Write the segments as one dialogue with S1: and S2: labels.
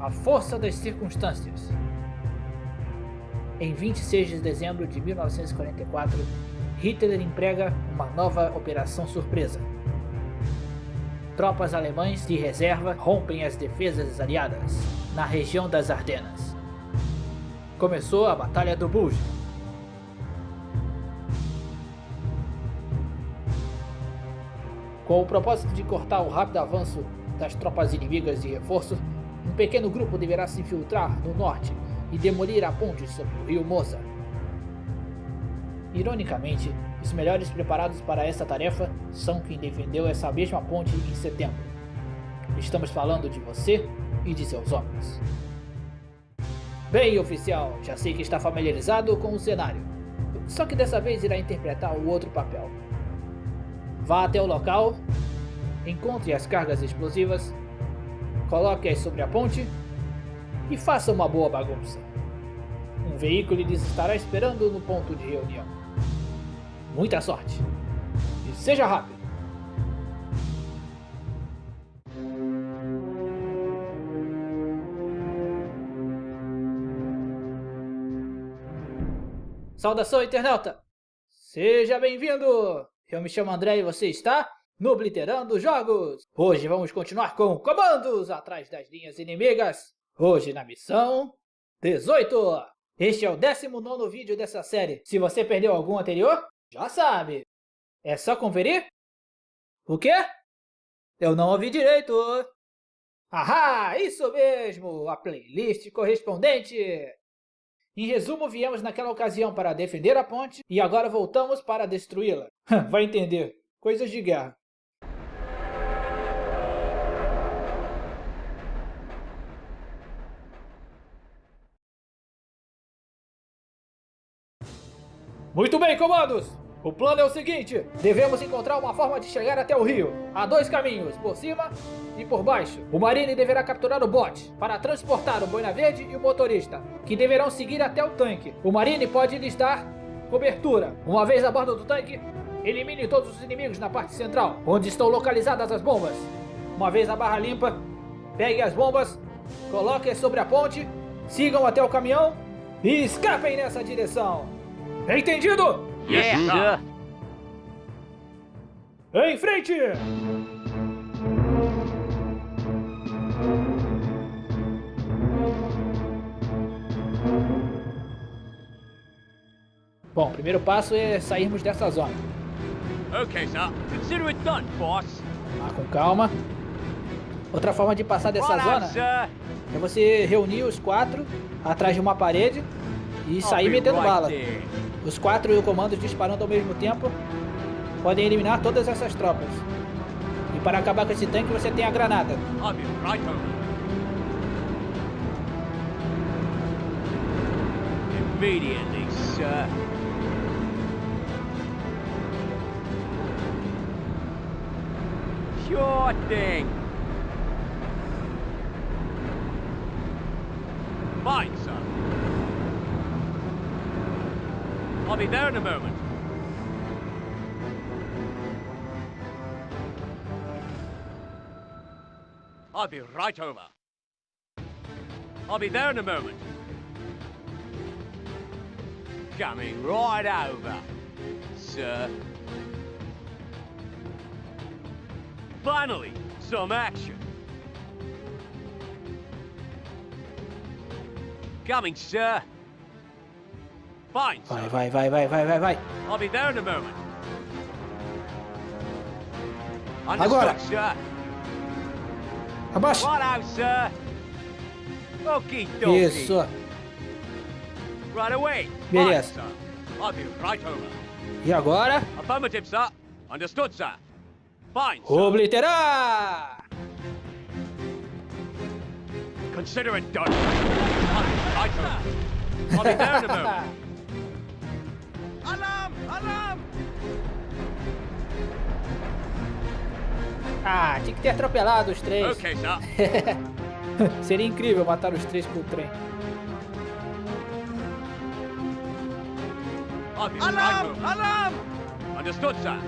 S1: A força das circunstâncias. Em 26 de dezembro de 1944, Hitler emprega uma nova operação surpresa. Tropas alemães de reserva rompem as defesas aliadas na região das Ardenas. Começou a Batalha do Bulge, Com o propósito de cortar o rápido avanço das tropas inimigas de reforço, um pequeno grupo deverá se infiltrar no norte e demolir a ponte sobre o rio Moza. Ironicamente, os melhores preparados para essa tarefa são quem defendeu essa mesma ponte em setembro. Estamos falando de você e de seus homens. Bem, oficial, já sei que está familiarizado com o cenário. Só que dessa vez irá interpretar o outro papel. Vá até o local, encontre as cargas explosivas, coloque-as sobre a ponte e faça uma boa bagunça. Um veículo lhes estará esperando no ponto de reunião. Muita sorte! E seja rápido! Saudação, internauta! Seja bem-vindo! Eu me chamo André e você está no Blitterando Jogos. Hoje vamos continuar com comandos atrás das linhas inimigas. Hoje na missão 18. Este é o 19 vídeo dessa série. Se você perdeu algum anterior, já sabe. É só conferir? O quê? Eu não ouvi direito. Ahá, isso mesmo, a playlist correspondente. Em resumo, viemos naquela ocasião para defender a ponte e agora voltamos para destruí-la. Vai entender. Coisas de guerra. Muito bem, comandos! O plano é o seguinte, devemos encontrar uma forma de chegar até o rio. Há dois caminhos, por cima e por baixo. O Marine deverá capturar o bote para transportar o Boina Verde e o motorista, que deverão seguir até o tanque. O Marine pode lhes dar cobertura. Uma vez a bordo do tanque, elimine todos os inimigos na parte central, onde estão localizadas as bombas. Uma vez a barra limpa, pegue as bombas, coloque-as sobre a ponte, sigam até o caminhão e escapem nessa direção. Entendido?
S2: Yes, sir.
S1: Em frente! Bom, o primeiro passo é sairmos dessa zona.
S2: Okay, sir. Consider it done, boss.
S1: Vá com calma. Outra forma de passar dessa
S2: Right
S1: zona
S2: sir.
S1: é você reunir os quatro atrás de uma parede e
S2: I'll
S1: sair metendo
S2: right
S1: bala.
S2: there.
S1: Os quatro e o comando disparando ao mesmo tempo podem eliminar todas essas tropas. E para acabar com esse tanque você tem a granada.
S2: Be right. Immediately, sir. Sure thing. Fine, sir. I'll be there in a moment. I'll be right over. I'll be there in a moment. Coming right over, sir. Finally, some action. Coming, sir. Fine,
S1: Vai, vai, vai, vai, vai, vai, vai.
S2: I'll be there in a moment.
S1: Agora. Abaixa. Isso.
S2: Right away.
S1: Beleza.
S2: I'll be right over.
S1: E agora?
S2: Affirmative, sir. Understood, sir. Fine, sir.
S1: Obliterar!
S2: Consider it done. I'll be right over. I'll be there in a moment.
S1: Ah, tinha que ter atropelado os três.
S2: Ok, tá.
S1: Seria incrível matar os três com o trem.
S2: Alarm! Alarm! Understood, sir.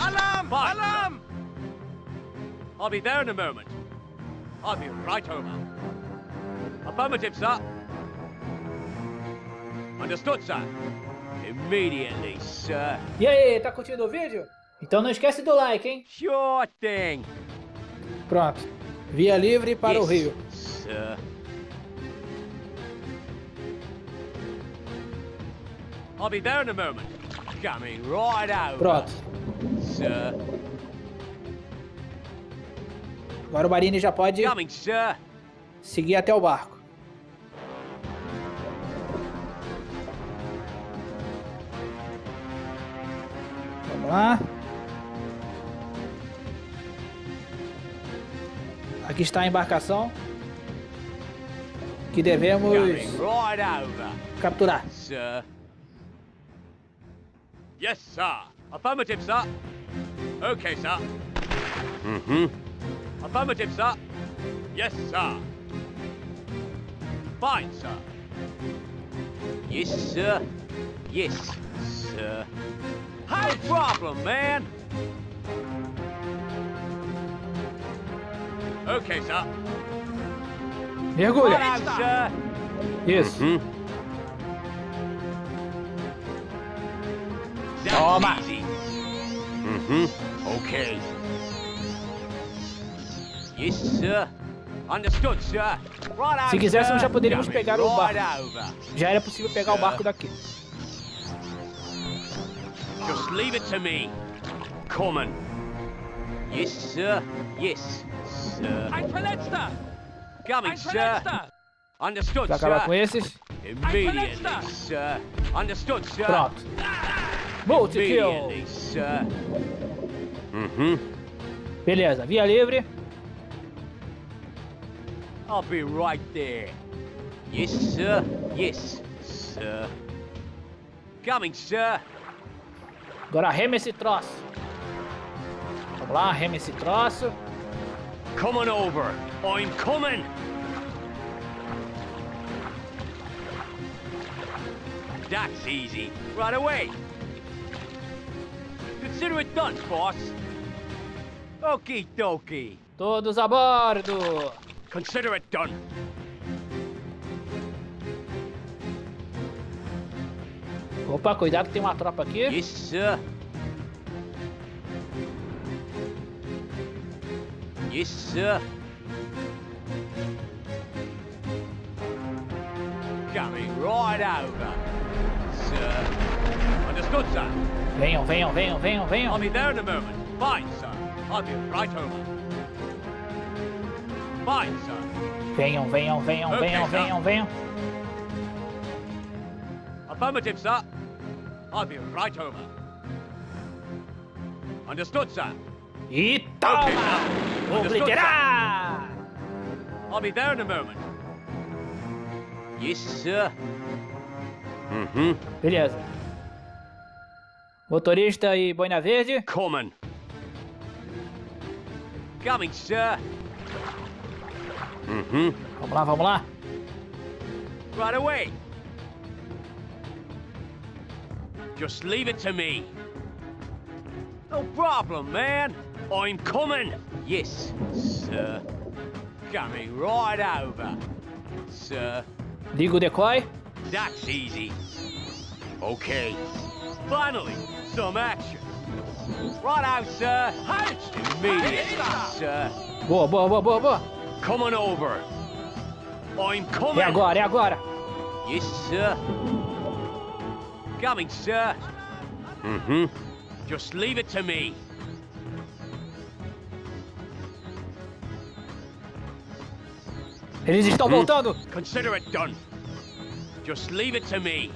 S2: Alarm! Alarm! I'll be there in a moment. I'll be right over. Affirmative, sir. Understood, sir. Immediately, sir.
S1: E aí, tá curtindo o vídeo? Então não esquece do like, hein?
S2: Sure thing.
S1: Pronto. Via livre para o
S2: yes,
S1: Rio.
S2: Sir. I'll be there in a moment. Coming right over.
S1: Pronto.
S2: Sir.
S1: Agora o Marini já pode
S2: Coming, sir.
S1: seguir até o barco. Vamos lá. Aqui está a embarcação que devemos
S2: Coming right over.
S1: capturar.
S2: Sir. Yes, sir. Affirmative, sir. Okay, sir. Mm-hmm. Affirmative, sir. Yes, sir. Fine, sir. Yes, sir. Yes, sir. No problem, man. Okay, sir.
S1: Mergulha. Isso.
S2: That's
S1: Toma.
S2: Mm-hmm. Okay. Yes, sir. Understood, sir. Right
S1: Se quiséssemos, já poderíamos pegar o barco. Já era possível pegar o barco daqui.
S2: Just leave it to me. Coming. Yes, sir. Yes, sir.
S3: Ein Verletzter!
S2: Coming,
S3: Ein
S2: sir.
S3: Verletzter!
S2: Understood,
S1: Pra acabar com
S2: sir.
S1: esses.
S2: Immediately,
S3: Verletzter.
S2: sir. Understood, sir.
S1: Pronto. Multi-kill.
S2: Immediately, sir. Mm-hmm.
S1: Beleza, via livre.
S2: I'll be right there. Yes, sir. Yes, sir. Coming, sir.
S1: Agora rema esse troço. Vamos lá, rema esse troço.
S2: Coming over. I'm coming. That's easy. Right away. Consider it done, boss. Okie dokie.
S1: Todos a bordo.
S2: Consider it done.
S1: Opa, cuidado que tem uma tropa aqui.
S2: Sir. Yes, sir. Coming right over. Sir. Understood, sir.
S1: Venham, venham, venham, venham,
S2: I'll
S1: venham.
S2: be there in a moment. Fine, sir. I'll be right over. Fine, sir.
S1: Venham, venham, venham,
S2: Ok,
S1: venham,
S2: tá.
S1: venham, venham.
S2: Affirmative, sir. I'll be right over. Understood, sir.
S1: E toma! Obliterar!
S2: I'll be there in a moment. Yes, sir. Mm-hmm.
S1: Beleza. Motorista e boina verde.
S2: Coming. Coming, sir. Mm-hmm.
S1: Vamos lá, vamos lá.
S2: Right away. Just leave it to me. No problem, man. I'm coming. Yes, sir. Coming right over. Sir,
S1: Liga o decoy.
S2: that's easy. Okay. Finally, some action. Right out, sir. Immediately, sir.
S1: Boa, boa, boa, boa, boa.
S2: Coming over. I'm coming.
S1: É agora, é agora.
S2: Yes, sir. Coming, sir. Mm-hmm. Just leave it to me.
S1: Eles estão voltando.
S2: Consider it done. Just leave it to me.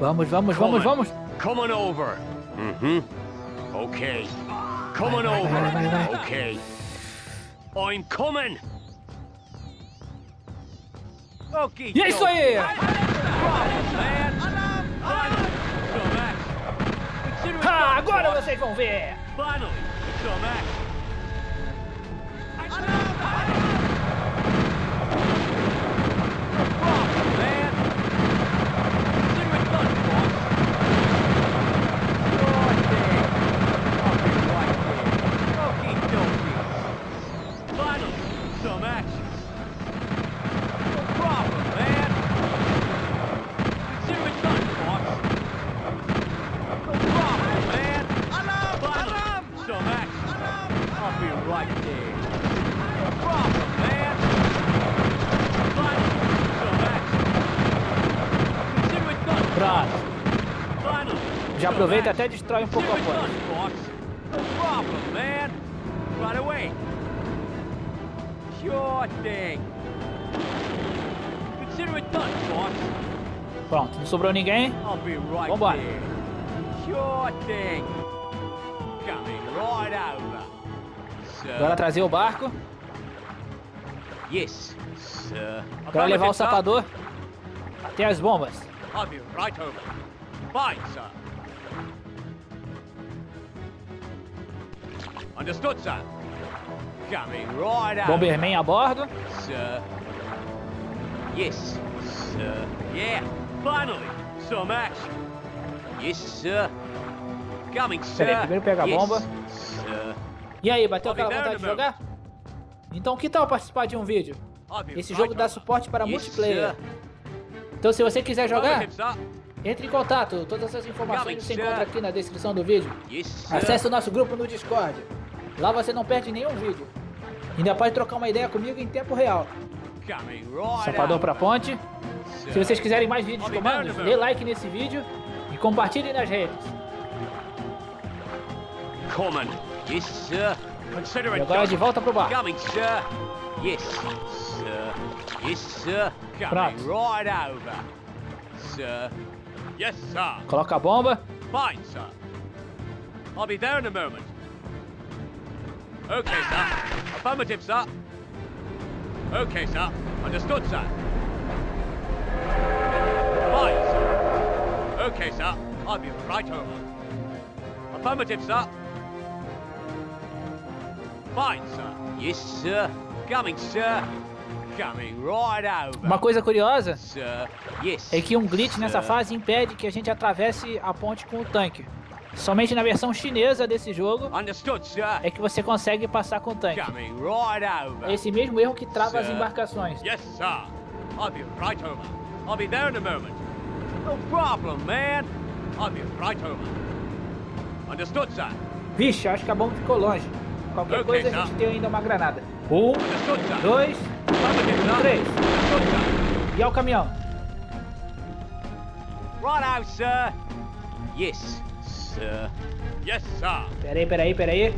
S1: Vamos, vamos, vamos, vamos.
S2: Coming over. Mm-hmm. Okay.
S1: Vai, vai.
S2: over. Okay. I'm coming. Okay.
S1: E é isso aí. Ah, agora vocês vão ver.
S2: Finally, some action. right there. No problem, man. Finally, some action. Consider it done.
S1: Pronto.
S2: Finally.
S1: Já
S2: some
S1: aproveita até destrói um pouco a ponte. Pronto, não sobrou ninguém. Vambora. Agora trazer o barco.
S2: Yes, sir.
S1: Agora levar o sapador até as bombas.
S2: I'll be right over. Fine, sir. Understood, sir. Coming right over.
S1: Bomberman a bordo.
S2: Sir. Yes, sir. Yeah, finally, some action. Yes, sir. Coming, sir.
S1: Peraí, primeiro pega a
S2: yes,
S1: bomba.
S2: Sir.
S1: E aí, bateu aquela vontade de jogar? Então que tal participar de um vídeo? Esse jogo dá suporte para
S2: Yes,
S1: multiplayer. Então se você quiser jogar, entre em contato. Todas essas informações você encontra aqui na descrição do vídeo.
S2: Yes.
S1: Acesse o nosso grupo no Discord. Lá você não perde nenhum vídeo. Ainda pode trocar uma ideia comigo em tempo real. Para
S2: over.
S1: ponte. Se vocês quiserem mais vídeos comandos, dê like nesse vídeo e compartilhe nas redes.
S2: Common. Yes, sir. Consider
S1: E agora de volta pro barco.
S2: Coming, sir. Yes, sir. Yes, sir. Coming
S1: Pronto.
S2: right over. Sir. Yes, sir.
S1: Coloca a bomba.
S2: Fine, sir. I'll be there in a moment. Okay, sir. Affirmative, sir. Okay, sir. Understood, sir. Fine, sir. Okay, sir. I'll be right over. Affirmative, sir. Fine, sir. Yes, sir. Coming, sir. Coming right over.
S1: Uma coisa curiosa
S2: Sir. Yes.
S1: é que um glitch nessa fase impede que a gente atravesse a ponte com o tanque. Somente na versão chinesa desse jogo é que você consegue passar com o tanque. É esse mesmo erro que trava as embarcações.
S2: Yes, sir. I'll be right over. I'll be there in a moment. No problem, man. I'll be right over. Understood, sir.
S1: Vixe, acho que a bomba ficou longe. Qualquer coisa a gente tem ainda uma granada. Um, dois três. E ao caminhão.
S2: Right out, sir. Yes, sir. Yes, sir.
S1: Peraí, peraí, peraí.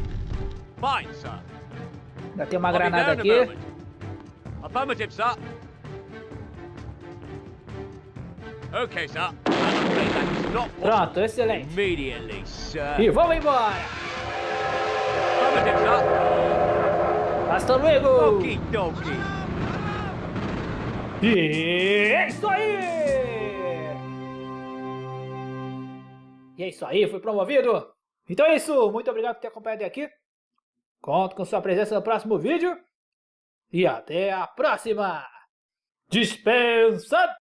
S2: Fine, sir.
S1: Ainda tem uma
S2: I'll
S1: granada aqui.
S2: Affirmative, sir. Okay, sir.
S1: Pronto, excelente.
S2: Immediately, sir.
S1: E vamos embora.
S2: Affirmative, sir.
S1: Hasta luego.
S2: Okie dokie.
S1: E é isso aí! E é isso aí, foi promovido. Então é isso, muito obrigado por ter acompanhado aqui. Conto com sua presença no próximo vídeo. E até a próxima. Dispensa